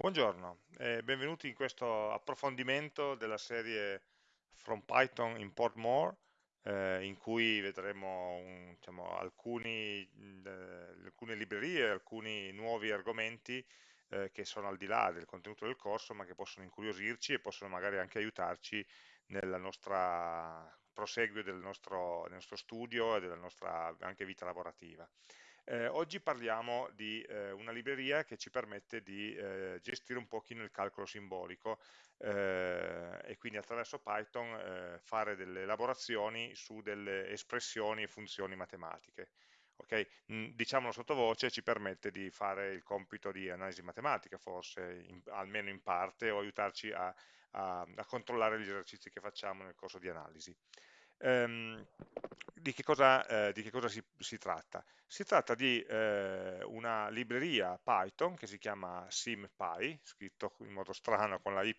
Buongiorno e benvenuti in questo approfondimento della serie From Python Import More, eh, in cui vedremo un- diciamo, alcuni, eh, alcune librerie, alcuni nuovi argomenti eh, che sono al di là del contenuto del corso, ma che possono incuriosirci e possono magari anche aiutarci nel proseguio del nostro, del nostro studio e della nostra anche vita lavorativa. Eh, oggi parliamo di eh, una libreria che ci permette di eh, gestire un pochino il calcolo simbolico eh, e quindi attraverso Python eh, fare delle elaborazioni su delle espressioni e funzioni matematiche. Okay? Mm, diciamolo sottovoce, ci permette di fare il compito di analisi matematica, forse in, almeno in parte, o aiutarci a, a, a controllare gli esercizi che facciamo nel corso di analisi. Ehm, di che cosa, eh, di che cosa si, si, tratta? Si tratta di eh, una libreria Python che si chiama SymPy, scritto in modo strano con la Y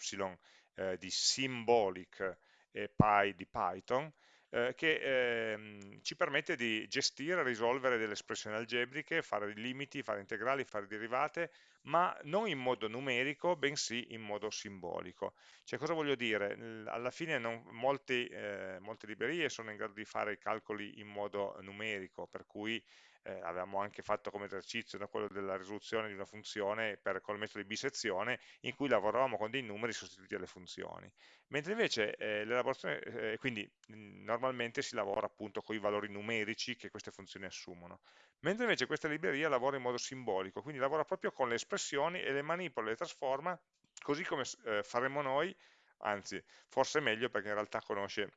eh, di symbolic e Py di Python, eh, che ehm, ci permette di gestire, risolvere delle espressioni algebriche, fare limiti, fare integrali, fare derivate, ma non in modo numerico, bensì in modo simbolico. Cioè, cosa voglio dire? Alla fine non, molti, eh, molte librerie sono in grado di fare i calcoli in modo numerico, per cui eh, avevamo anche fatto come esercizio no, quello della risoluzione di una funzione per, col metodo di bisezione, in cui lavoravamo con dei numeri sostituiti alle funzioni. Mentre invece eh, l'elaborazione, eh, quindi mh, normalmente si lavora appunto con i valori numerici che queste funzioni assumono. Mentre invece questa libreria lavora in modo simbolico, quindi lavora proprio con le espressioni e le manipola, le trasforma così come eh, faremmo noi, anzi forse meglio perché in realtà conosce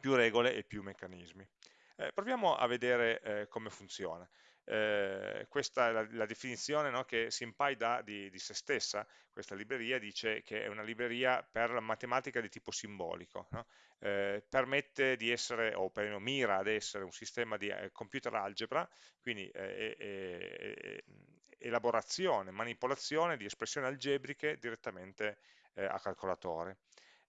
più regole e più meccanismi. Eh, proviamo a vedere eh, come funziona. Eh, questa è la, la definizione no, che SymPy dà di, di, se stessa, questa libreria dice che è una libreria per la matematica di tipo simbolico, no? eh, permette di essere, o perlomeno mira ad essere un sistema di eh, computer algebra, quindi eh, elaborazione, manipolazione di espressioni algebriche direttamente a calcolatore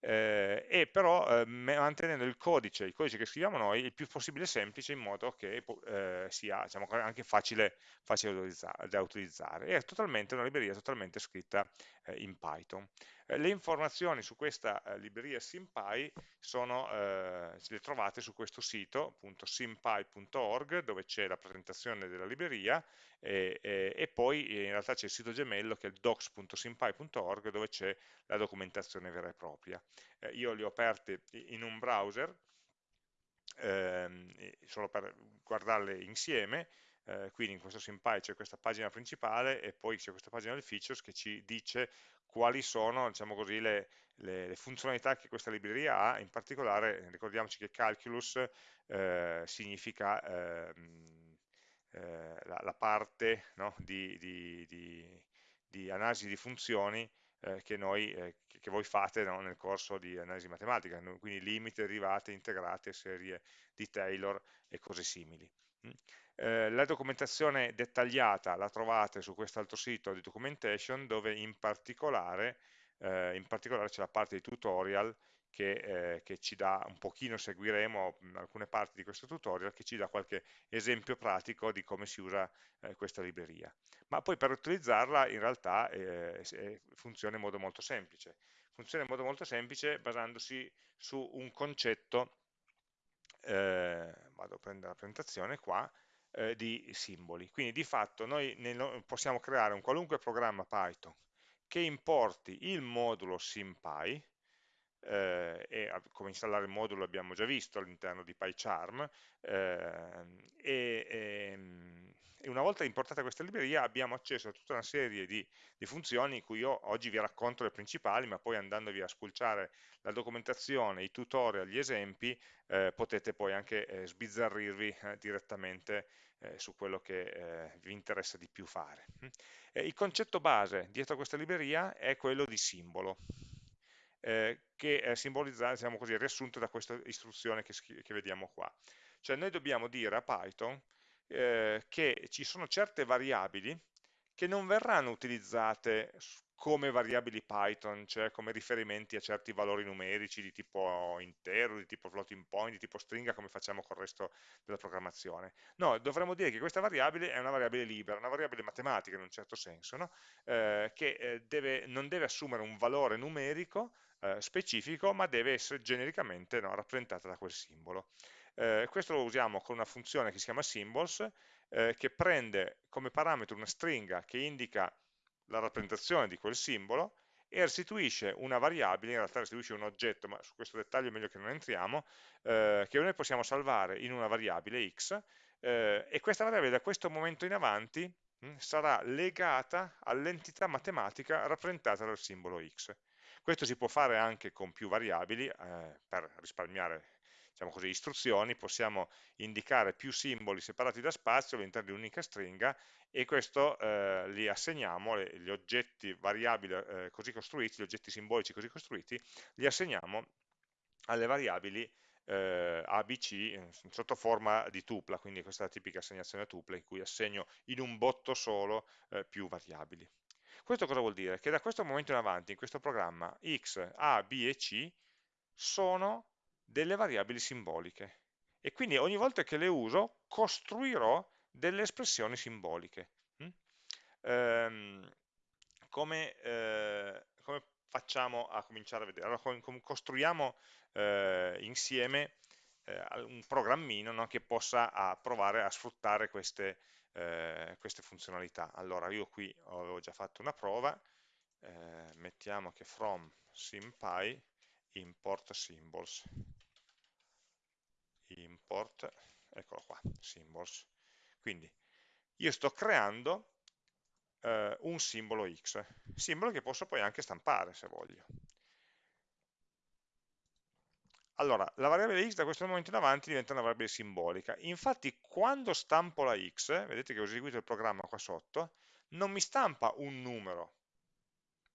eh, e però eh, mantenendo il codice, il codice che scriviamo noi il più possibile semplice in modo che eh, sia diciamo, anche facile, facile da, utilizzare, È totalmente una libreria totalmente scritta eh, in Python. Eh, le informazioni su questa eh, libreria SymPy sono, le trovate su questo sito, appunto sympy.org, dove c'è la presentazione della libreria e, e, e poi in realtà c'è il sito gemello che è il docs.sympy.org dove c'è la documentazione vera e propria. Eh, io li ho aperti in un browser ehm, solo per guardarle insieme, eh, quindi in questo SymPy c'è questa pagina principale e poi c'è questa pagina del features che ci dice quali sono diciamo così, le, le, le, funzionalità che questa libreria ha, in particolare ricordiamoci che calculus eh, significa ehm, eh, la, la, parte no, di, di, di, di, analisi di funzioni eh, che, noi, eh, che, voi fate no, nel corso di analisi matematica, quindi limiti, derivate, integrate, serie di Taylor e cose simili. Eh, la documentazione dettagliata la trovate su quest'altro sito di documentation dove in particolare, eh, particolare c'è la parte di tutorial che, eh, che, ci dà, un pochino seguiremo alcune parti di questo tutorial, che ci dà qualche esempio pratico di come si usa eh, questa libreria. Ma poi per utilizzarla in realtà eh, funziona in modo molto semplice. Funziona in modo molto semplice basandosi su un concetto, eh, vado a prendere la presentazione qua, eh, di simboli. Quindi di fatto noi possiamo creare un qualunque programma Python che importi il modulo SymPy, eh, e come installare il modulo abbiamo già visto all'interno di PyCharm eh, e, ehm, e, una volta importata questa libreria abbiamo accesso a tutta una serie di, di, funzioni in cui io oggi vi racconto le principali ma poi andandovi a spulciare la documentazione, i tutorial, gli esempi eh, potete poi anche eh, sbizzarrirvi eh, direttamente eh, su quello che vi interessa di più fare. il concetto base dietro a questa libreria è quello di simbolo eh, che è simbolizzato, diciamo così, riassunto da questa istruzione che, che, vediamo qua. Cioè noi dobbiamo dire a Python eh, che ci sono certe variabili che non verranno utilizzate come variabili Python, cioè come riferimenti a certi valori numerici di tipo intero, di tipo floating point, di tipo stringa, come facciamo con il resto della programmazione. No, dovremmo dire che questa variabile è una variabile libera, una variabile matematica in un certo senso, no? eh, che eh, deve, non deve assumere un valore numerico eh, specifico, ma deve essere genericamente no, rappresentata da quel simbolo. Eh, questo lo usiamo con una funzione che si chiama symbols, eh, che prende come parametro una stringa che indica la rappresentazione di quel simbolo e restituisce una variabile, in realtà restituisce un oggetto, ma su questo dettaglio è meglio che non entriamo, eh, che noi possiamo salvare in una variabile x, eh, e questa variabile da questo momento in avanti mh, hm, sarà legata all'entità matematica rappresentata dal simbolo x. Questo si può fare anche con più variabili, eh, per risparmiare diciamo così, istruzioni, possiamo indicare più simboli separati da spazio all'interno di un'unica stringa e questo eh, li assegniamo, gli oggetti variabili eh, così costruiti, gli oggetti simbolici così costruiti, li assegniamo alle variabili eh, ABC sotto forma di tupla, quindi questa è la tipica assegnazione a tupla in cui assegno in un botto solo eh, più variabili. Questo cosa vuol dire? Che da questo momento in avanti in questo programma x, a, b e c sono delle variabili simboliche e quindi ogni volta che le uso costruirò delle espressioni simboliche. Mm? Ehm, come, eh, come, facciamo a cominciare a vedere? Allora, com costruiamo eh, insieme eh, un programmino no, che possa a provare a sfruttare queste, eh, queste, funzionalità. Allora, io qui avevo già fatto una prova, eh, mettiamo che from simpy import symbols import, eccolo qua, symbols. Quindi io sto creando eh, un simbolo x, simbolo che posso poi anche stampare se voglio. Allora, la variabile x da questo momento in avanti diventa una variabile simbolica. Infatti, quando stampo la x, vedete che ho eseguito il programma qua sotto, non mi stampa un numero,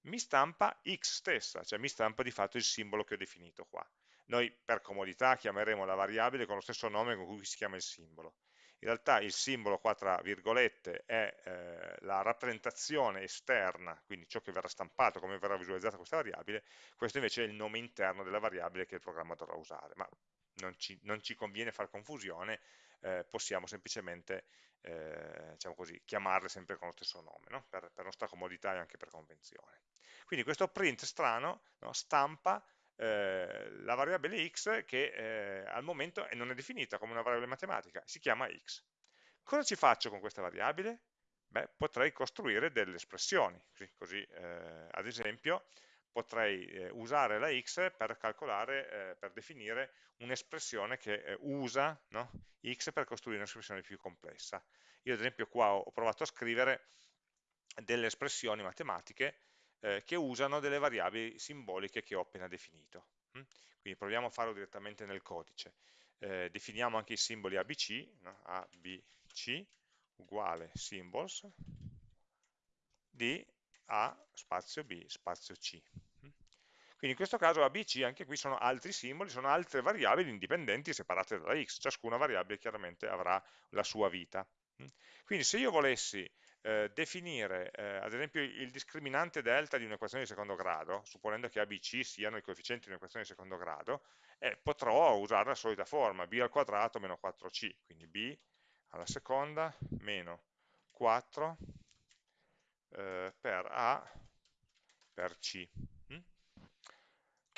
mi stampa x stessa, cioè mi stampa di fatto il simbolo che ho definito qua. Noi per comodità chiameremo la variabile con lo stesso nome con cui si chiama il simbolo. In realtà il simbolo qua tra virgolette è eh, la rappresentazione esterna, quindi ciò che verrà stampato, come verrà visualizzata questa variabile, questo invece è il nome interno della variabile che il programma dovrà usare, ma non ci, non ci conviene fare confusione, eh, possiamo semplicemente eh, diciamo così, chiamarle sempre con lo stesso nome, no? per, per, nostra comodità e anche per convenzione. Quindi questo print strano no, stampa eh, la variabile x che eh, al momento non è definita come una variabile matematica, si chiama x. Cosa ci faccio con questa variabile? Beh, potrei costruire delle espressioni, così, così eh, ad esempio potrei eh, usare la x per calcolare, eh, per definire un'espressione che eh, usa no? x per costruire un'espressione più complessa. Io ad esempio qua ho provato a scrivere delle espressioni matematiche eh, che usano delle variabili simboliche che ho appena definito. Mm? Quindi proviamo a farlo direttamente nel codice. Eh, definiamo anche i simboli ABC, no? ABC uguale symbols di A spazio B spazio C. Quindi in questo caso ABC, anche qui sono altri simboli, sono altre variabili indipendenti separate dalla x, ciascuna variabile chiaramente avrà la sua vita. Quindi se io volessi eh, definire eh, ad esempio il discriminante delta di un'equazione di secondo grado, supponendo che ABC siano i coefficienti di un'equazione di secondo grado, eh, potrò usare la solita forma, b al quadrato meno 4c, quindi b alla seconda meno 4 eh, per a per c.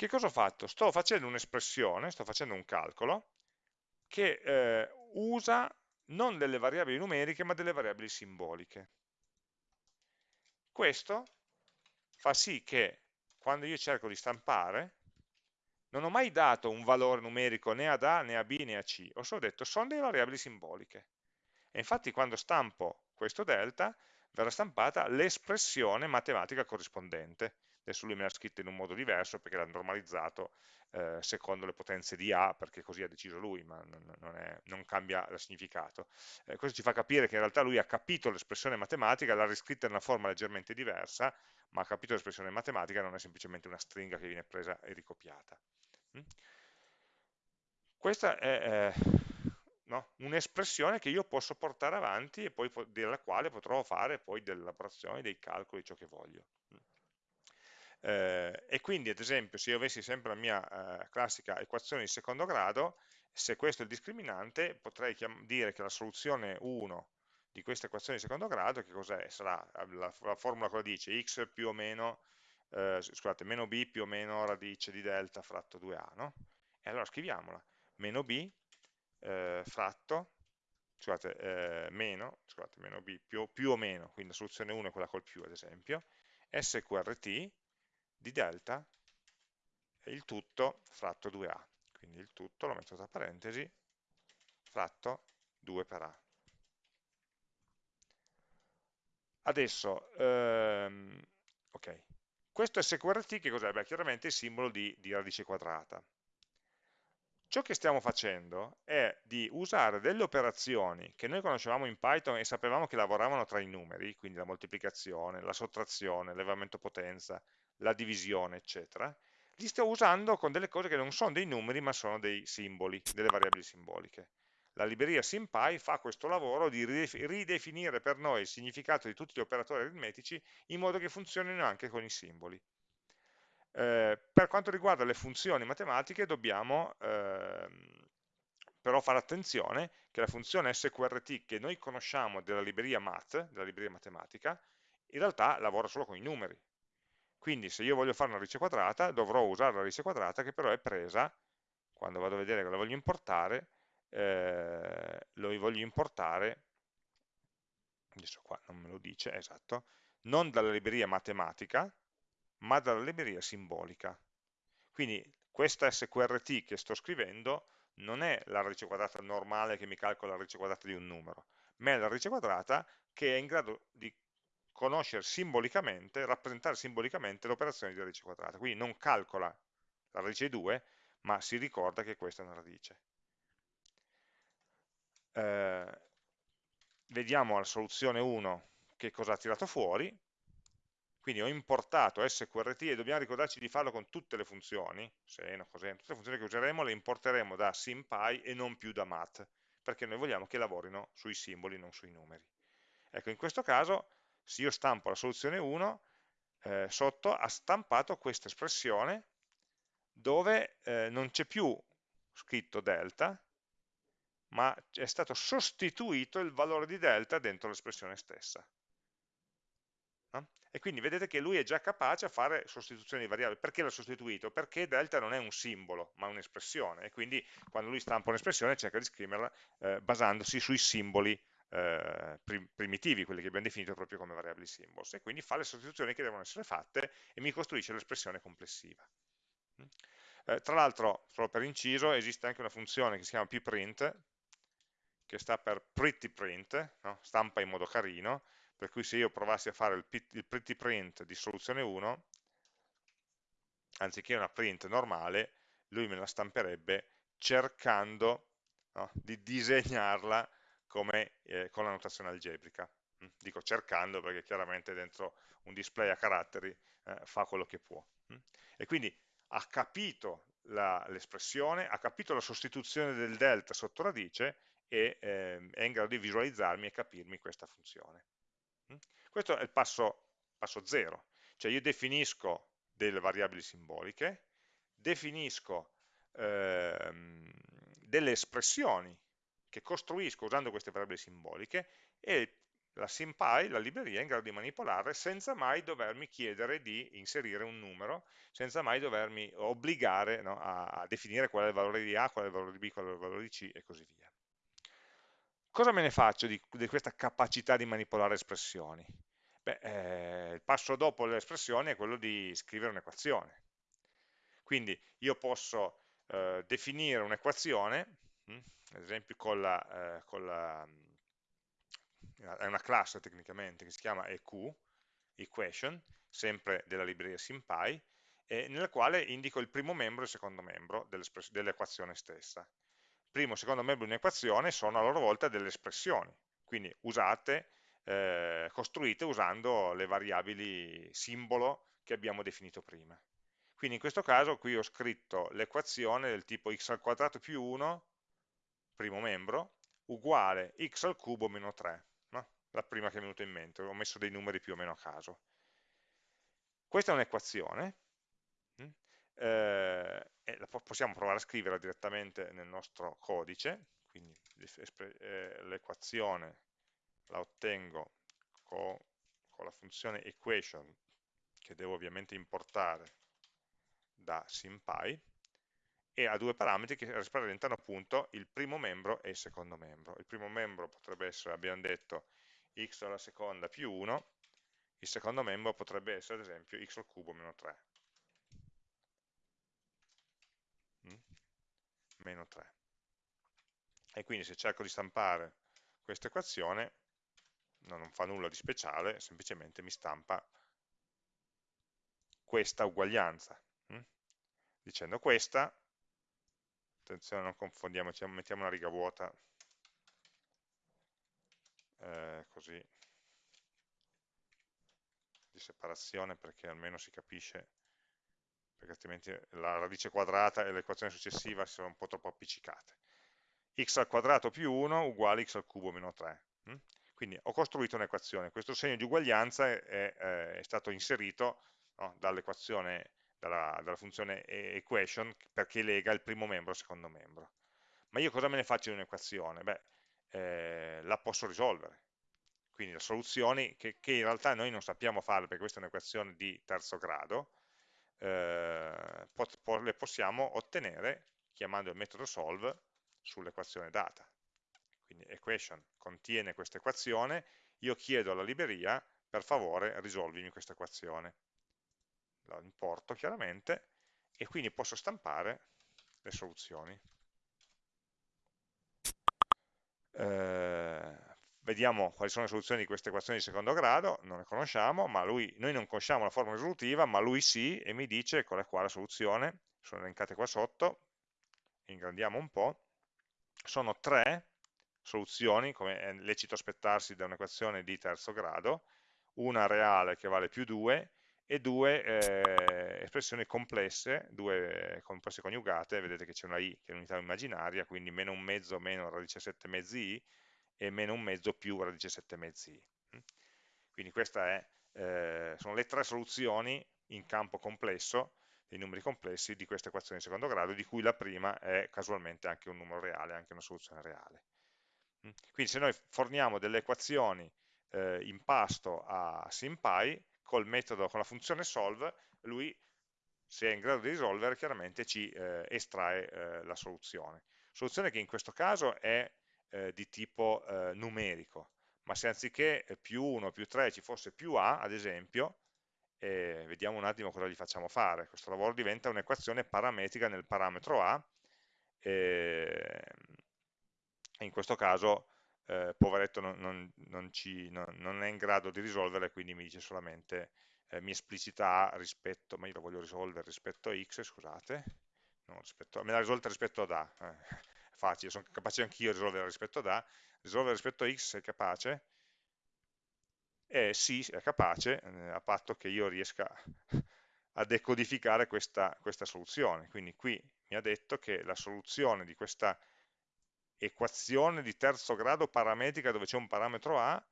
Che cosa ho fatto? Sto facendo un'espressione, sto facendo un calcolo che eh, usa non delle variabili numeriche ma delle variabili simboliche. Questo fa sì che quando io cerco di stampare non ho mai dato un valore numerico né ad A, né a B, né a C, ho solo detto sono delle variabili simboliche. E infatti quando stampo questo delta verrà stampata l'espressione matematica corrispondente. Adesso lui me l'ha scritto in un modo diverso perché l'ha normalizzato eh, secondo le potenze di A, perché così ha deciso lui, ma non, non, è, non cambia il significato. Eh, questo ci fa capire che in realtà lui ha capito l'espressione matematica, l'ha riscritta in una forma leggermente diversa, ma ha capito l'espressione matematica, non è semplicemente una stringa che viene presa e ricopiata. Mm? Questa è eh, no? un'espressione che io posso portare avanti e poi della quale potrò fare poi delle elaborazioni, dei calcoli, ciò che voglio. Eh, e quindi ad esempio se io avessi sempre la mia eh, classica equazione di secondo grado, se questo è il discriminante potrei dire che la soluzione 1 di questa equazione di secondo grado, che cos'è? Sarà la, la, formula cosa dice x più o meno, eh, scusate, meno b più o meno radice di delta fratto 2a, no? E allora scriviamola, meno b eh, fratto, scusate, eh, meno, scusate, meno b più, più, o meno, quindi la soluzione 1 è quella col più ad esempio, sqrt di delta e il tutto fratto 2a, quindi il tutto lo metto tra parentesi, fratto 2 per a. Adesso, ehm, ok, questo sqrt che cos'è? Beh, chiaramente il simbolo di, di radice quadrata. Ciò che stiamo facendo è di usare delle operazioni che noi conoscevamo in Python e sapevamo che lavoravano tra i numeri, quindi la moltiplicazione, la sottrazione, l'elevamento potenza, la divisione, eccetera, li sto usando con delle cose che non sono dei numeri ma sono dei simboli, delle variabili simboliche. La libreria SymPy fa questo lavoro di ridefinire per noi il significato di tutti gli operatori aritmetici in modo che funzionino anche con i simboli. Eh, per quanto riguarda le funzioni matematiche dobbiamo ehm, però fare attenzione che la funzione sqrt che noi conosciamo della libreria math, della libreria matematica, in realtà lavora solo con i numeri. Quindi se io voglio fare una radice quadrata dovrò usare la radice quadrata che però è presa, quando vado a vedere che la voglio importare, eh, lo voglio importare, adesso qua non me lo dice, esatto, non dalla libreria matematica, ma dalla libreria simbolica. Quindi questa sqrt che sto scrivendo non è la radice quadrata normale che mi calcola la radice quadrata di un numero, ma è la radice quadrata che è in grado di conoscere simbolicamente, rappresentare simbolicamente l'operazione di radice quadrata. Quindi non calcola la radice di 2, ma si ricorda che questa è una radice. Eh, vediamo la soluzione 1 che cosa ha tirato fuori, quindi ho importato sqrt e dobbiamo ricordarci di farlo con tutte le funzioni, seno, coseno, tutte le funzioni che useremo le importeremo da SymPy e non più da math, perché noi vogliamo che lavorino sui simboli, non sui numeri. Ecco, in questo caso, se io stampo la soluzione 1, eh, sotto ha stampato questa espressione dove eh, non c'è più scritto delta, ma è stato sostituito il valore di delta dentro l'espressione stessa. No? E quindi vedete che lui è già capace a fare sostituzioni di variabili. Perché l'ha sostituito? Perché delta non è un simbolo, ma un'espressione. E quindi quando lui stampa un'espressione cerca di scriverla eh, basandosi sui simboli eh, primitivi, quelli che abbiamo definito proprio come variabili symbols. E quindi fa le sostituzioni che devono essere fatte e mi costruisce l'espressione complessiva. Mm? Eh, tra l'altro, solo per inciso, esiste anche una funzione che si chiama pprint, che sta per pretty print, no? stampa in modo carino, per cui se io provassi a fare il, il pretty print di soluzione 1, anziché una print normale, lui me la stamperebbe cercando no, di disegnarla come, eh, con la notazione algebrica. Mm, dico cercando perché chiaramente dentro un display a caratteri eh, fa quello che può. Mm. E quindi ha capito l'espressione, ha capito la sostituzione del delta sotto radice e eh, è in grado di visualizzarmi e capirmi questa funzione. Mm? Questo è il passo, passo zero, cioè io definisco delle variabili simboliche, definisco ehm, delle espressioni che costruisco usando queste variabili simboliche e la SymPy, la libreria, è in grado di manipolarle senza mai dovermi chiedere di inserire un numero, senza mai dovermi obbligare no, a, a, definire qual è il valore di A, qual è il valore di B, qual è il valore di C e così via. Cosa me ne faccio di, di questa capacità di manipolare espressioni? Beh, eh, il passo dopo le espressioni è quello di scrivere un'equazione. Quindi io posso eh, definire un'equazione, hm, ad esempio con la, eh, con la, è una classe tecnicamente che si chiama EQ, equation, sempre della libreria SymPy, nella quale indico il primo membro e il secondo membro dell'equazione stessa primo e secondo membro di un'equazione sono a loro volta delle espressioni, quindi usate, eh, costruite usando le variabili simbolo che abbiamo definito prima. Quindi in questo caso qui ho scritto l'equazione del tipo x al quadrato più 1, primo membro, uguale x al cubo meno 3, no? la prima che è venuta in mente, ho messo dei numeri più o meno a caso. Questa è un'equazione, hm? eh, possiamo provare a scriverla direttamente nel nostro codice, quindi eh, l'equazione la ottengo con, con la funzione equation, che devo ovviamente importare da SymPy, e ha due parametri che rappresentano appunto il primo membro e il secondo membro. Il primo membro potrebbe essere, abbiamo detto, x alla seconda più 1, il secondo membro potrebbe essere ad esempio x al cubo meno 3. Mm? Meno 3. E quindi se cerco di stampare questa equazione, no, non fa nulla di speciale, semplicemente mi stampa questa uguaglianza. Mm? Dicendo questa attenzione non confondiamoci, mettiamo una riga vuota, eh, così, di separazione perché almeno si capisce, perché altrimenti la radice quadrata e l'equazione successiva sono un po' troppo appiccicate. x al quadrato più 1 uguale x al cubo meno 3. Hm? Quindi ho costruito un'equazione, questo segno di uguaglianza è, è, è stato inserito no, dall'equazione dalla, dalla funzione equation perché lega il primo membro al secondo membro. Ma io cosa me ne faccio di un'equazione? Beh, eh, la posso risolvere. Quindi le soluzioni che, che, in realtà noi non sappiamo fare perché questa è un'equazione di terzo grado, eh, pot, le possiamo ottenere chiamando il metodo solve sull'equazione data. Quindi equation contiene questa equazione, io chiedo alla libreria per favore risolvimi questa equazione la importo chiaramente e quindi posso stampare le soluzioni. Eh, vediamo quali sono le soluzioni di queste equazioni di secondo grado, non le conosciamo, ma lui, noi non conosciamo la forma risolutiva, ma lui sì, e mi dice, eccola qua la soluzione, sono elencate qua sotto, ingrandiamo un po', sono tre soluzioni, come è lecito aspettarsi da un'equazione di terzo grado, una reale che vale più 2 e due eh, espressioni complesse, due complesse coniugate, vedete che c'è una i che è un'unità immaginaria, quindi meno un mezzo meno radice 7 mezzi i e meno un mezzo più radice 7 mezzi i. Mm? Quindi queste eh, sono le tre soluzioni in campo complesso, dei numeri complessi di questa equazione di secondo grado, di cui la prima è casualmente anche un numero reale, anche una soluzione reale. Mm? Quindi se noi forniamo delle equazioni eh, in pasto a SymPy, col metodo, con la funzione solve, lui se è in grado di risolvere chiaramente ci eh, estrae eh, la soluzione. Soluzione che in questo caso è eh, di tipo eh, numerico, ma se anziché eh, più 1 più 3 ci fosse più a, ad esempio, vediamo un attimo cosa gli facciamo fare. Questo lavoro diventa un'equazione parametrica nel parametro a, e in questo caso eh, poveretto non, non, non, ci, non, è in grado di risolvere, quindi mi dice solamente, eh, mi esplicita A rispetto, ma io lo voglio risolvere rispetto a X, scusate, rispetto, me l'ha risolta rispetto ad A, eh, facile, sono capace anch'io di risolvere rispetto ad A, risolvere rispetto a X sei capace? Eh sì, è capace, eh, a patto che io riesca a decodificare questa, questa soluzione, quindi qui mi ha detto che la soluzione di questa equazione di terzo grado parametrica dove c'è un parametro A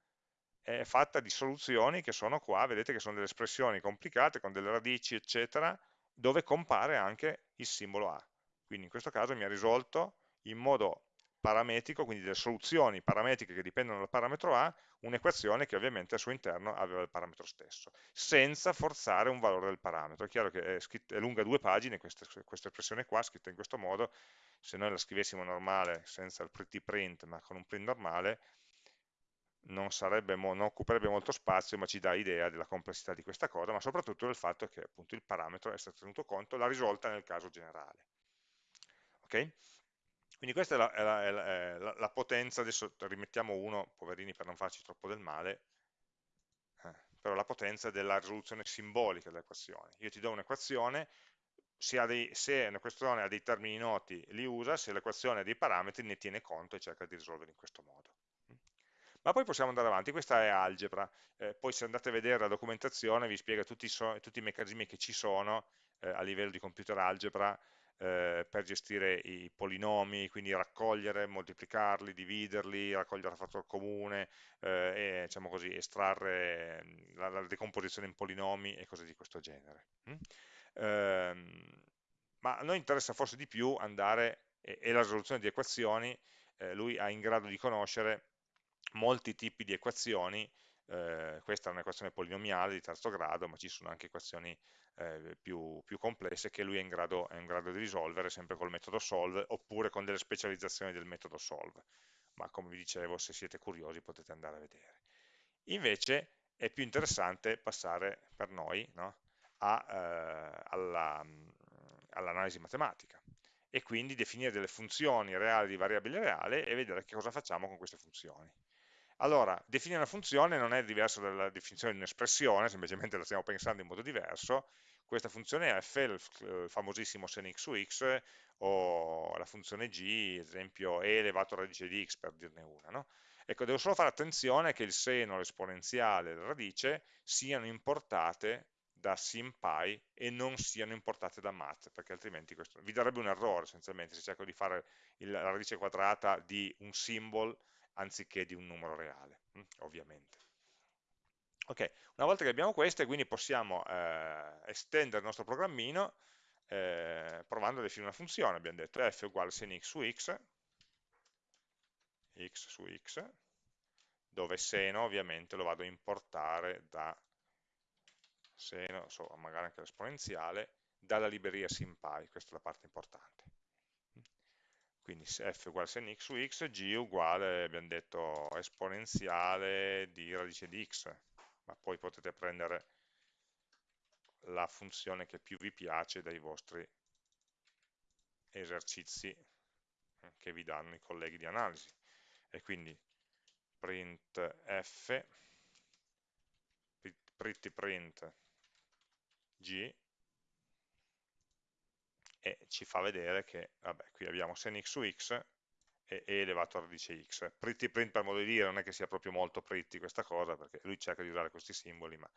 è fatta di soluzioni che sono qua, vedete che sono delle espressioni complicate con delle radici eccetera, dove compare anche il simbolo A. Quindi in questo caso mi ha risolto in modo parametrico, quindi delle soluzioni parametriche che dipendono dal parametro A, un'equazione che ovviamente al suo interno aveva il parametro stesso, senza forzare un valore del parametro. È chiaro che è, scritta, è lunga due pagine questa, questa espressione qua, scritta in questo modo, se noi la scrivessimo normale, senza il pretty print, ma con un print normale, non, sarebbe, non occuperebbe molto spazio, ma ci dà idea della complessità di questa cosa, ma soprattutto del fatto che appunto il parametro è stato tenuto conto, l'ha risolta nel caso generale. Ok? Quindi questa è la, è, la, è la, la, potenza, adesso rimettiamo uno, poverini per non farci troppo del male, eh, però la potenza della risoluzione simbolica dell'equazione. Io ti do un'equazione, se, se un'equazione ha dei termini noti li usa, se l'equazione ha dei parametri ne tiene conto e cerca di risolvere in questo modo. Ma poi possiamo andare avanti, questa è algebra, eh, poi se andate a vedere la documentazione vi spiega tutti, so, tutti i meccanismi che ci sono eh, a livello di computer algebra, eh, per gestire i polinomi, quindi raccogliere, moltiplicarli, dividerli, raccogliere il fattore comune eh, e diciamo così, estrarre la, la, decomposizione in polinomi e cose di questo genere. Mm? Eh, ma a noi interessa forse di più andare, e, e la risoluzione di equazioni, eh, lui è in grado di conoscere molti tipi di equazioni, eh, questa è un'equazione polinomiale di terzo grado, ma ci sono anche equazioni eh, più, più, complesse che lui è in, grado, è in, grado, di risolvere sempre col metodo solve oppure con delle specializzazioni del metodo solve. Ma come vi dicevo se siete curiosi potete andare a vedere. Invece è più interessante passare per noi no, eh, all'analisi all matematica e quindi definire delle funzioni reali di variabile reale e vedere che cosa facciamo con queste funzioni allora, definire una funzione non è diverso dalla definizione di un'espressione, semplicemente la stiamo pensando in modo diverso. Questa funzione f, il famosissimo sen x su x, o la funzione g, ad esempio e elevato a radice di x, per dirne una. No? Ecco, devo solo fare attenzione che il seno, l'esponenziale e la radice siano importate da SymPy e non siano importate da math, perché altrimenti questo, vi darebbe un errore essenzialmente se cerco di fare la radice quadrata di un symbol anziché di un numero reale, hm, ovviamente. Ok, una volta che abbiamo queste, quindi possiamo eh, estendere il nostro programmino eh, provando a definire una funzione. Abbiamo detto f uguale sin x su x, x su x, dove seno ovviamente lo vado a importare da seno, so, magari anche l'esponenziale, dalla libreria SymPy, questa è la parte importante quindi f uguale sen x su x, g uguale, abbiamo detto, esponenziale di radice di x, ma poi potete prendere la funzione che più vi piace dai vostri esercizi eh, che vi danno i colleghi di analisi. E quindi print f, pretty print g, e ci fa vedere che, vabbè, qui abbiamo sen x su x e e elevato a radice x. Pretty print per modo di dire, non è che sia proprio molto pretty questa cosa, perché lui cerca di usare questi simboli, ma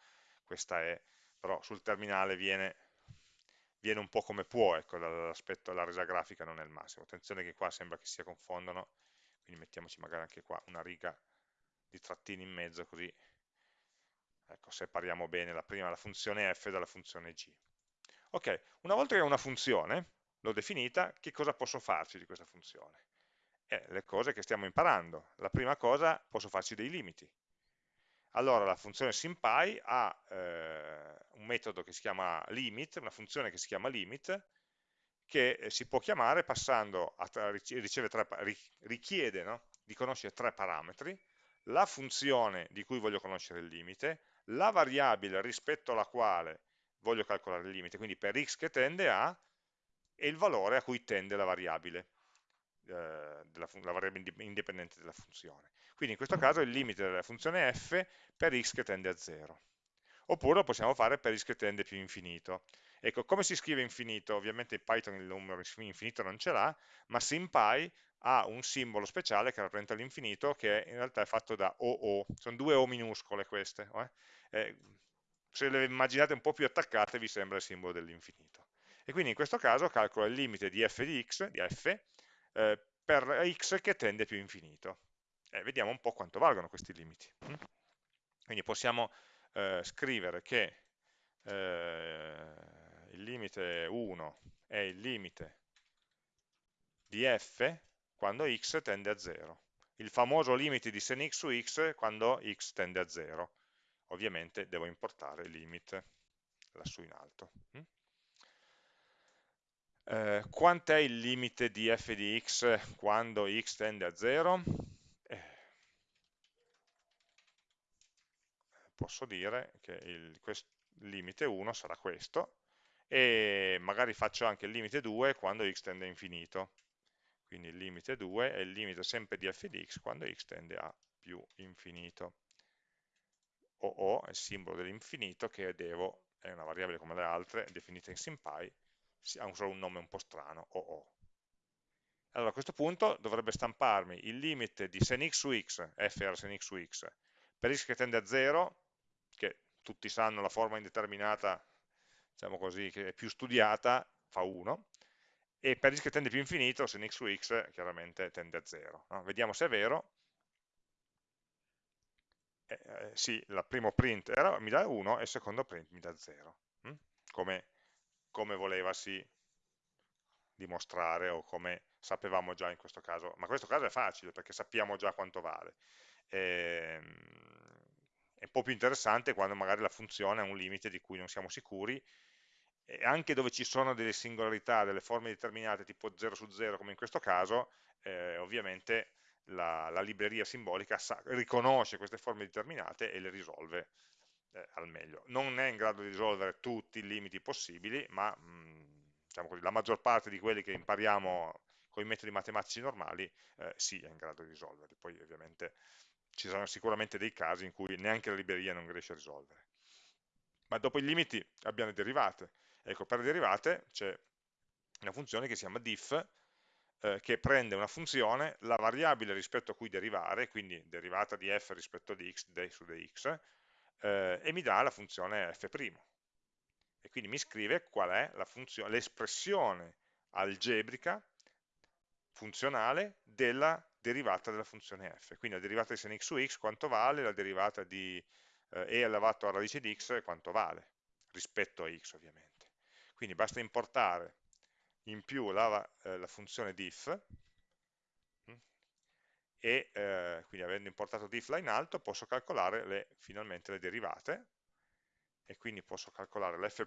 questa è, però sul terminale viene, viene un po' come può, ecco, dall'aspetto della resa grafica non è il massimo. Attenzione che qua sembra che si confondono, quindi mettiamoci magari anche qua una riga di trattini in mezzo, così ecco, separiamo bene la prima la funzione f dalla funzione g. Ok, una volta che ho una funzione, l'ho definita, che cosa posso farci di questa funzione? Eh, le cose che stiamo imparando. La prima cosa, posso farci dei limiti. Allora, la funzione SymPy ha eh, un metodo che si chiama limit, una funzione che si chiama limit, che eh, si può chiamare passando a tre, richiede no? di conoscere tre parametri, la funzione di cui voglio conoscere il limite, la variabile rispetto alla quale voglio calcolare il limite, quindi per x che tende a, e il valore a cui tende la variabile, eh, della, la variabile indipendente della funzione. Quindi in questo caso il limite della funzione f per x che tende a 0. Oppure lo possiamo fare per x che tende più infinito. Ecco, come si scrive infinito? Ovviamente in Python il numero infinito non ce l'ha, ma SymPy ha un simbolo speciale che rappresenta l'infinito che in realtà è fatto da OO, sono due O minuscole queste, eh? Eh, se le immaginate un po' più attaccate vi sembra il simbolo dell'infinito. E quindi in questo caso calcolo il limite di f di x, di f, eh, per x che tende più infinito. E vediamo un po' quanto valgono questi limiti. Mm? Quindi possiamo eh, scrivere che eh, il limite 1 è il limite di f quando x tende a 0. Il famoso limite di sen x su x quando x tende a 0 ovviamente devo importare limit lassù in alto. Mm? Eh, quant'è il limite di f di x quando x tende a 0? Eh, posso dire che il limite 1 sarà questo e magari faccio anche il limite 2 quando x tende a infinito. Quindi il limite 2 è il limite sempre di f di x quando x tende a più infinito o O è il simbolo dell'infinito che devo, è una variabile come le altre, definita in SymPy, ha solo un nome un po' strano, OO. Allora a questo punto dovrebbe stamparmi il limite di sen x su x, f era sen x su x, per x che tende a 0, che tutti sanno la forma indeterminata, diciamo così, che è più studiata, fa 1, e per x che tende più infinito, se n x su x chiaramente tende a 0. No? Vediamo se è vero, eh, eh, sì, il primo print era, mi dà 1 e il secondo print mi dà 0, hm? come, come volevasi dimostrare o come sapevamo già in questo caso, ma in questo caso è facile perché sappiamo già quanto vale. E, ehm, è un po' più interessante quando magari la funzione ha un limite di cui non siamo sicuri e anche dove ci sono delle singolarità, delle forme determinate tipo 0 su 0 come in questo caso, eh, ovviamente la, la, libreria simbolica sa, riconosce queste forme determinate e le risolve eh, al meglio. Non è in grado di risolvere tutti i limiti possibili, ma mh, mm, diciamo così, la maggior parte di quelli che impariamo con i metodi matematici normali eh, sì, è in grado di risolverli. Poi ovviamente ci saranno sicuramente dei casi in cui neanche la libreria non riesce a risolvere. Ma dopo i limiti abbiamo le derivate. Ecco, per le derivate c'è una funzione che si chiama diff, eh, che prende una funzione, la variabile rispetto a cui derivare, quindi derivata di f rispetto di x su dx, eh, e mi dà la funzione f'. E quindi mi scrive qual è l'espressione algebrica funzionale della derivata della funzione f. Quindi la derivata di sin x su x quanto vale, la derivata di eh, e elevato a radice di x quanto vale, rispetto a x ovviamente. Quindi basta importare in più la, eh, la funzione diff mm, e eh, quindi avendo importato diff là in alto posso calcolare le, finalmente le derivate e quindi posso calcolare l'f',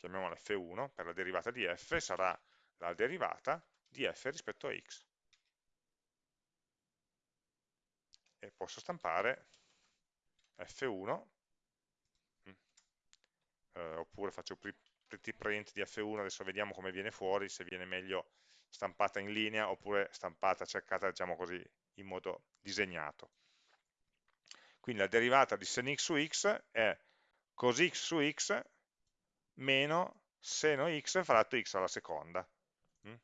chiamiamola f1, per la derivata di f sarà la derivata di f rispetto a x. E posso stampare f1, mm, eh, oppure faccio pretty print di f1, adesso vediamo come viene fuori, se viene meglio stampata in linea oppure stampata, cercata diciamo così, in modo disegnato. Quindi la derivata di sen x su x è cos x su x meno seno x fratto x alla seconda. Mm?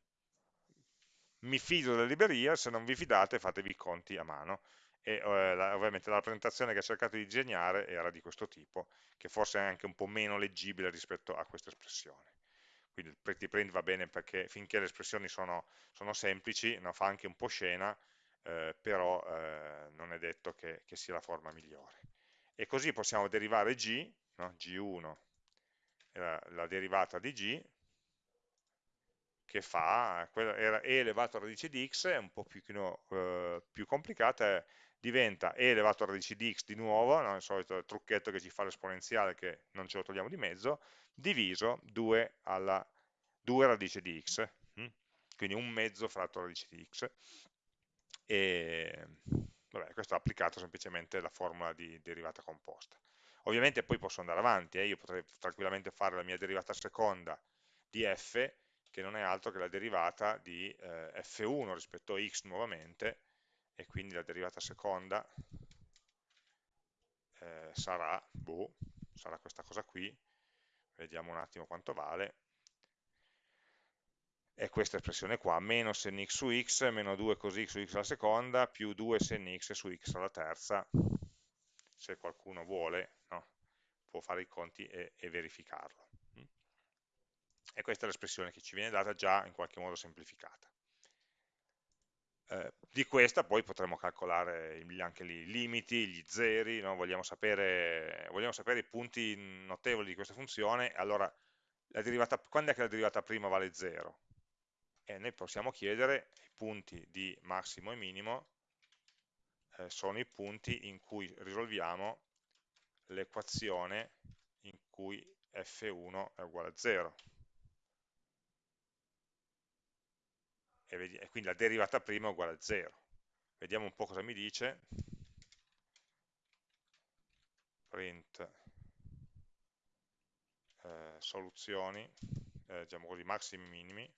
Mi fido della libreria, se non vi fidate fatevi i conti a mano e eh, la, ovviamente la rappresentazione che ho cercato di disegnare era di questo tipo, che forse è anche un po' meno leggibile rispetto a questa espressione. Quindi il pretty print va bene perché finché le espressioni sono, sono semplici, no, fa anche un po' scena, eh, però eh, non è detto che, che, sia la forma migliore. E così possiamo derivare g, no, g1 la, la derivata di g, che fa, era e elevato a radice di x, è un po' più, eh, più complicata, diventa e elevato a radice di x di nuovo, no? il solito trucchetto che ci fa l'esponenziale che non ce lo togliamo di mezzo, diviso 2 alla 2 radice di x, hm? quindi un mezzo fratto radice di x. E vabbè, questo ha applicato semplicemente la formula di derivata composta. Ovviamente poi posso andare avanti, eh? io potrei tranquillamente fare la mia derivata seconda di f, che non è altro che la derivata di eh, f1 rispetto a x nuovamente, e quindi la derivata seconda eh, sarà, boh, sarà questa cosa qui, vediamo un attimo quanto vale, è questa espressione qua, meno sen x su x, meno 2 cos x su x alla seconda, più 2 sen x su x alla terza, se qualcuno vuole, no? può fare i conti e, e verificarlo. E questa è l'espressione che ci viene data già in qualche modo semplificata. Eh, di questa poi potremo calcolare anche i limiti, gli zeri, no? vogliamo, sapere, vogliamo, sapere, i punti notevoli di questa funzione, allora derivata, quando è che la derivata prima vale 0? E noi possiamo chiedere i punti di massimo e minimo eh, sono i punti in cui risolviamo l'equazione in cui f1 è uguale a 0. E, quindi la derivata prima è uguale a 0. Vediamo un po' cosa mi dice. Print eh, soluzioni, eh, diciamo così, massimi e minimi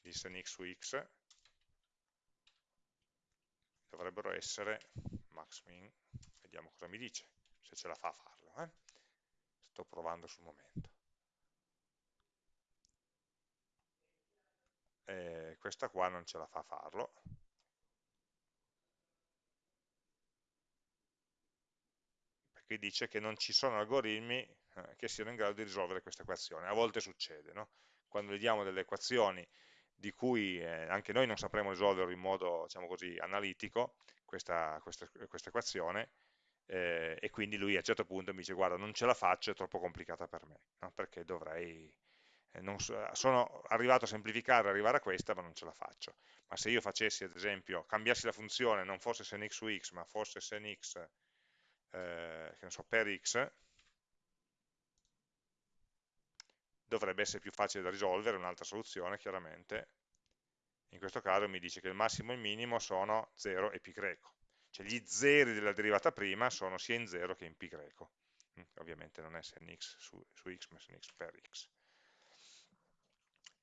di sen x su x dovrebbero essere max min, vediamo cosa mi dice, se ce la fa a farlo. Eh? Sto provando sul momento. Eh, questa qua non ce la fa farlo. Perché dice che non ci sono algoritmi eh, che siano in grado di risolvere questa equazione. A volte succede, no? quando gli diamo delle equazioni di cui eh, anche noi non sapremo risolvere in modo diciamo così, analitico questa, questa, questa equazione eh, e quindi lui a un certo punto mi dice guarda non ce la faccio, è troppo complicata per me, no? perché dovrei, so, sono arrivato a semplificare, arrivare a questa ma non ce la faccio, ma se io facessi ad esempio, cambiassi la funzione, non fosse sen su x ma fosse sen eh, so, per x, dovrebbe essere più facile da risolvere, un'altra soluzione chiaramente, in questo caso mi dice che il massimo e il minimo sono 0 e pi greco, cioè gli zeri della derivata prima sono sia in 0 che in pi greco, mm, ovviamente non è sen x su, su x ma sen per x,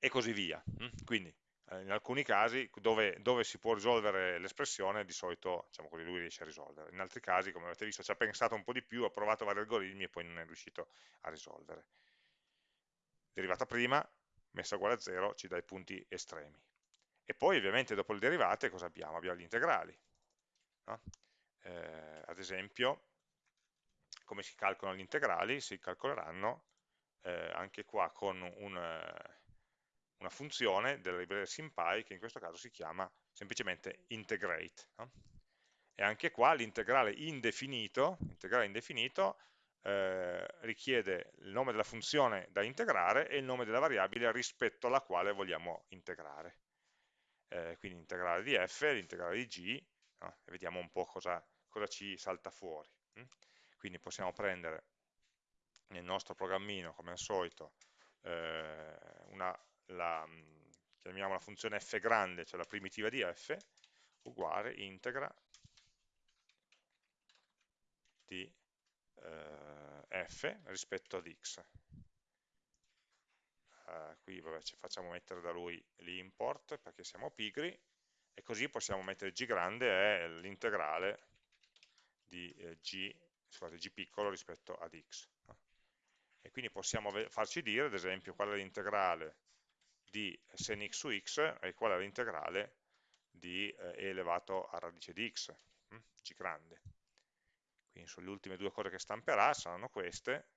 e così via, mm, quindi eh, in alcuni casi dove, dove si può risolvere l'espressione di solito diciamo così, lui riesce a risolvere, in altri casi come avete visto ci ha pensato un po' di più, ha provato vari algoritmi e poi non è riuscito a risolvere derivata prima, messa uguale a 0, ci dà i punti estremi. E poi ovviamente dopo le derivate cosa abbiamo? Abbiamo gli integrali. No? Eh, ad esempio, come si calcolano gli integrali? Si calcoleranno eh, anche qua con un, una funzione della libreria SymPy che in questo caso si chiama semplicemente integrate. No? E anche qua l'integrale indefinito, integrale indefinito eh, richiede il nome della funzione da integrare e il nome della variabile rispetto alla quale vogliamo integrare. Eh, quindi integrale di f, l'integrale di g, no? e vediamo un po' cosa, cosa ci salta fuori. Hm? Quindi possiamo prendere nel nostro programmino, come al solito, eh, una, la, chiamiamo la funzione f grande, cioè la primitiva di f, uguale integra di eh, f rispetto ad x. Uh, qui vabbè, ci facciamo mettere da lui l'import perché siamo pigri e così possiamo mettere g grande è l'integrale di eh, g, scusate, g piccolo rispetto ad x. E quindi possiamo farci dire, ad esempio, qual è l'integrale di sen x su x è l'integrale di eh, e elevato a radice di x, hm? g grande quindi sulle ultime due cose che stamperà saranno queste,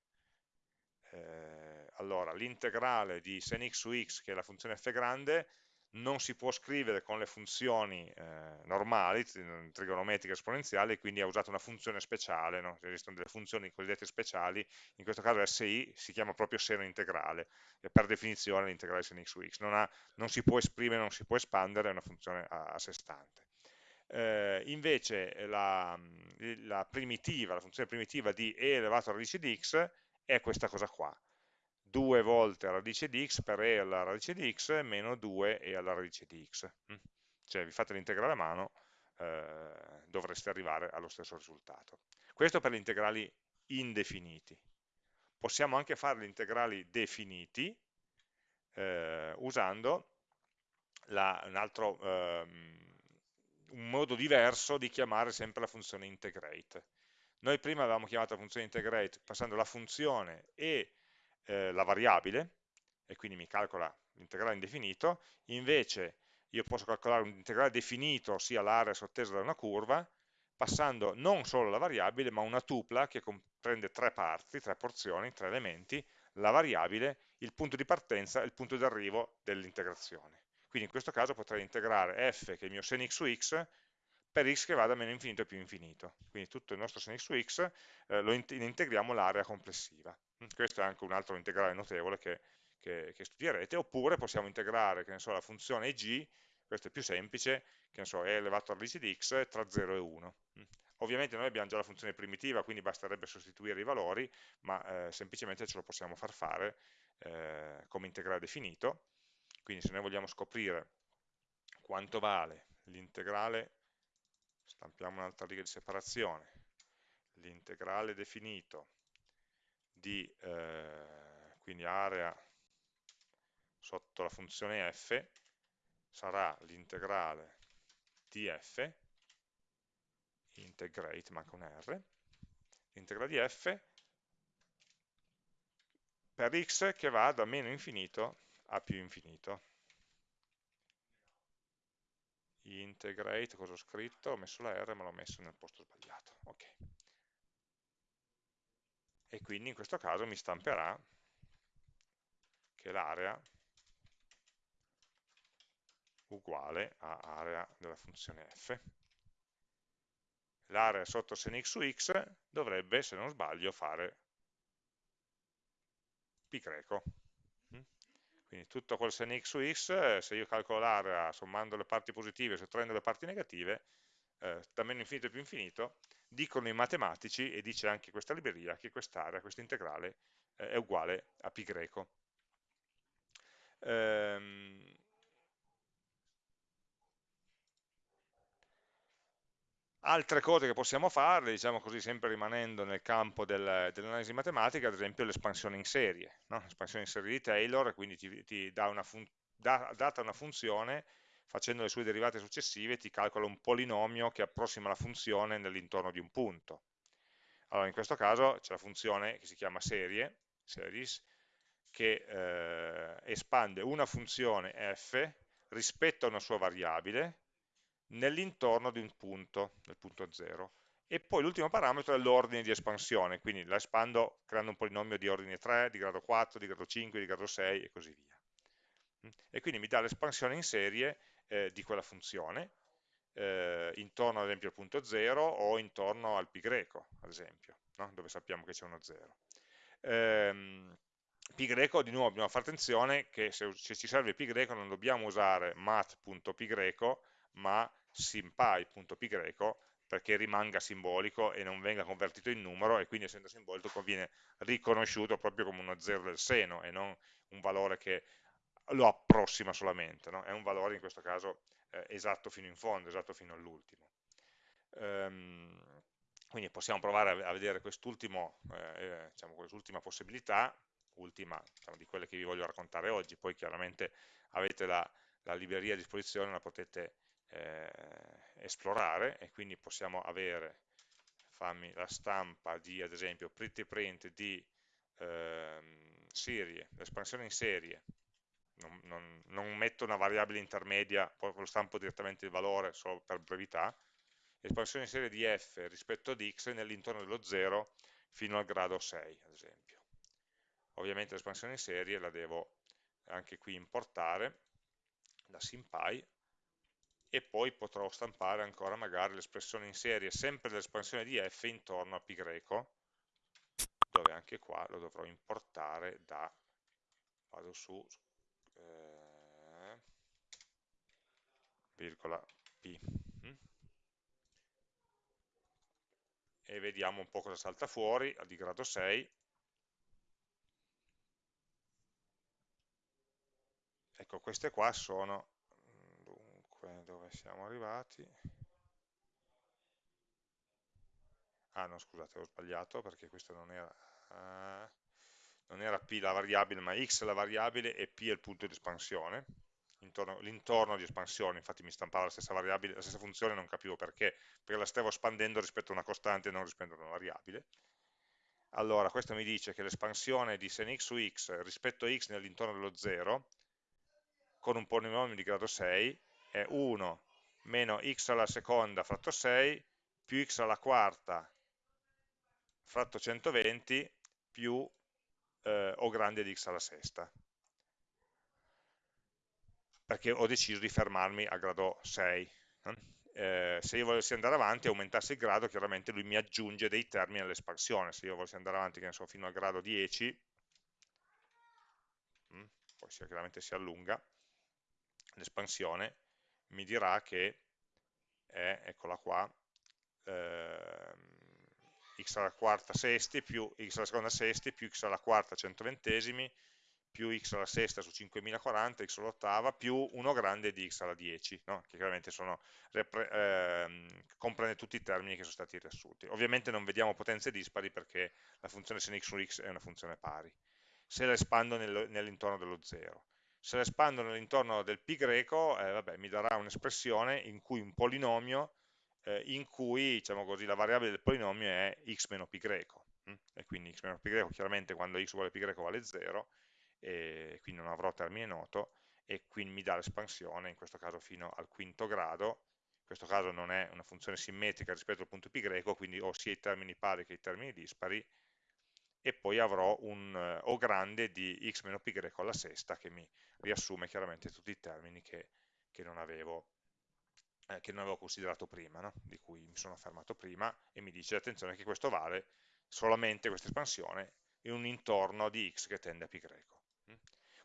eh, allora l'integrale di sen x su x, che è la funzione f grande, non si può scrivere con le funzioni eh, normali, trigonometriche esponenziali, quindi ha usato una funzione speciale, no? esistono delle funzioni cosiddette speciali, in questo caso SI si chiama proprio seno integrale, e per definizione l'integrale sen x su x, non, ha, non, si può esprimere, non si può espandere, è una funzione a, a sé stante. Eh, invece la, la, primitiva, la funzione primitiva di e elevato a radice di x è questa cosa qua, 2 volte radice di x per e alla radice di x meno 2 e alla radice di x. Mm? Cioè vi fate l'integrale a mano, eh, dovreste arrivare allo stesso risultato. Questo per gli integrali indefiniti. Possiamo anche fare gli integrali definiti eh, usando la, un altro... Ehm, un modo diverso di chiamare sempre la funzione integrate. Noi prima avevamo chiamato la funzione integrate passando la funzione e eh, la variabile, e quindi mi calcola l'integrale indefinito, invece io posso calcolare un integrale definito, ossia l'area sottesa da una curva, passando non solo la variabile, ma una tupla che comprende tre parti, tre porzioni, tre elementi, la variabile, il punto di partenza e il punto di arrivo dell'integrazione. Quindi in questo caso potrei integrare f, che è il mio sen x su x, per x che va da meno infinito a più infinito. Quindi tutto il nostro sen x su x eh, lo in integriamo l'area complessiva. Mm, questo è anche un altro integrale notevole che, che, che studierete, oppure possiamo integrare so, la funzione g, questo è più semplice, che so, è elevato a radice di x tra 0 e 1. Mm. Ovviamente noi abbiamo già la funzione primitiva, quindi basterebbe sostituire i valori, ma eh, semplicemente ce lo possiamo far fare eh, come integrale definito, quindi se noi vogliamo scoprire quanto vale l'integrale, stampiamo un'altra riga di separazione, l'integrale definito di eh, quindi area sotto la funzione f sarà l'integrale di f integrate, manca un R, l'integrale di f per x che va da meno infinito a più infinito. Integrate, cosa ho scritto? Ho messo la R ma l'ho messo nel posto sbagliato. Ok. Quindi in questo caso mi stamperà che l'area uguale a area della funzione f. L'area sotto sen x su x dovrebbe, se non sbaglio, fare pi greco. Mm? Quindi tutto quel sen x su x, se io calcolo l'area sommando le parti positive e sottraendo le parti negative, eh, da meno infinito più infinito, dicono i matematici, e dice anche questa libreria, che quest'area, questo integrale, eh, è uguale a pi greco. Ehm, Altre cose che possiamo fare, diciamo così, sempre rimanendo nel campo del, dell'analisi matematica, ad esempio l'espansione in serie. No? L'espansione in serie di Taylor, quindi ti, ti dà una da, data una funzione, facendo le sue derivate successive, ti calcola un polinomio che approssima la funzione nell'intorno di un punto. Allora, in questo caso c'è la funzione che si chiama serie, series, che eh, espande una funzione f rispetto a una sua variabile, nell'intorno di un punto, del punto 0. E poi l'ultimo parametro è l'ordine di espansione, quindi la espando creando un polinomio di ordine 3, di grado 4, di grado 5, di grado 6 e così via. E quindi mi dà l'espansione in serie eh, di quella funzione, eh, intorno ad esempio al punto 0 o intorno al pi greco, ad esempio, no? dove sappiamo che c'è uno 0. Ehm, pi greco, di nuovo dobbiamo fare attenzione che se, se ci serve pi greco non dobbiamo usare mat.pi greco, ma simpy.py perché rimanga simbolico e non venga convertito in numero e quindi essendo simbolico viene riconosciuto proprio come uno zero del seno e non un valore che lo approssima solamente, no? è un valore in questo caso eh, esatto fino in fondo, esatto fino all'ultimo. Um, quindi possiamo provare a, vedere quest'ultima eh, eh, diciamo, quest possibilità, ultima diciamo, di quelle che vi voglio raccontare oggi, poi chiaramente avete la, la libreria a disposizione, la potete eh, esplorare e quindi possiamo avere, fammi la stampa di ad esempio pretty print di eh, serie, l'espansione in serie, non, non, non, metto una variabile intermedia, poi lo stampo direttamente il valore solo per brevità, espansione in serie di f rispetto ad x nell'intorno dello 0 fino al grado 6 ad esempio. Ovviamente l'espansione in serie la devo anche qui importare da SymPy e poi potrò stampare ancora magari l'espressione in serie sempre dell'espansione di f intorno a pi greco dove anche qua lo dovrò importare da vado su eh, virgola p. Mm? e vediamo un po' cosa salta fuori di grado 6 ecco queste qua sono dove siamo arrivati? Ah no scusate ho sbagliato perché questo non era uh, non era p la variabile ma x la variabile e p è il punto di espansione l'intorno di espansione infatti mi stampava la stessa variabile la stessa funzione non capivo perché perché la stavo espandendo rispetto a una costante e non rispetto a una variabile. Allora questo mi dice che l'espansione di sen x su x rispetto a x nell'intorno dello 0 con un polinomio di grado 6 è 1 meno x alla seconda fratto 6 più x alla quarta fratto 120 più eh, o grande di x alla sesta perché ho deciso di fermarmi a grado 6 eh, se io volessi andare avanti e aumentasse il grado chiaramente lui mi aggiunge dei termini all'espansione. Se io volessi andare avanti so, fino al grado 10 hm, poi chiaramente si allunga l'espansione mi dirà che è, eccola qua, eh, x alla quarta sesti più x alla seconda sesti più x alla quarta centoventesimi più x alla sesta su 5040, x all'ottava, più 1 grande di x alla 10, no? che chiaramente sono, eh, comprende tutti i termini che sono stati riassunti. Ovviamente non vediamo potenze dispari perché la funzione sin x su x è una funzione pari. Se la espando nel, nell'intorno dello 0 se la espando nell'intorno del pi greco, eh, vabbè, mi darà un'espressione in cui un polinomio, eh, in cui diciamo così, la variabile del polinomio è x meno pi greco, hm? e quindi x meno pi greco chiaramente quando x uguale pi greco vale 0, e quindi non avrò termine noto, e quindi mi dà l'espansione, in questo caso fino al quinto grado, in questo caso non è una funzione simmetrica rispetto al punto greco, quindi ho sia i termini pari che i termini dispari, e poi avrò un uh, O grande di x meno greco alla sesta che mi riassume chiaramente tutti i termini che che non avevo, eh, che non avevo considerato prima, no? di cui mi sono fermato prima, e mi dice attenzione che questo vale solamente questa espansione in un intorno di x che tende a. Mm?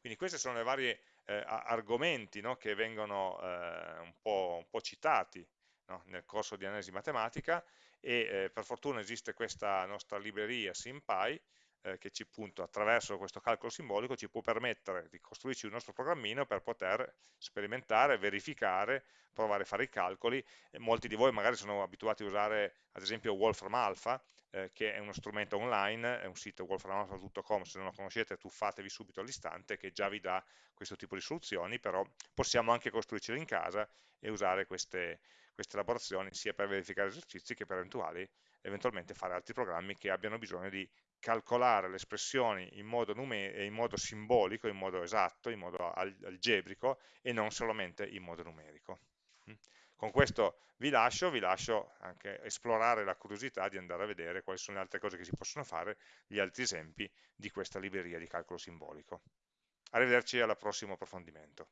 Quindi questi sono i vari eh, argomenti no? che vengono eh, un, po', un, po', citati no? nel corso di analisi matematica e eh, per fortuna esiste questa nostra libreria SimPy eh, che ci appunto attraverso questo calcolo simbolico ci può permettere di costruirci il nostro programmino per poter sperimentare, verificare, provare a fare i calcoli. E molti di voi magari sono abituati a usare ad esempio Wolfram Alpha, eh, che è uno strumento online, è un sito wolframalpha.com, se non lo conoscete tuffatevi subito all'istante che già vi dà questo tipo di soluzioni, però possiamo anche costruircelo in casa e usare queste, queste elaborazioni sia per verificare esercizi che per eventuali, eventualmente fare altri programmi che abbiano bisogno di calcolare le espressioni in modo, in modo simbolico, in modo esatto, in modo algebrico e non solamente in modo numerico. Con questo vi lascio, vi lascio anche esplorare la curiosità di andare a vedere quali sono le altre cose che si possono fare, gli altri esempi di questa libreria di calcolo simbolico. Arrivederci al prossimo approfondimento.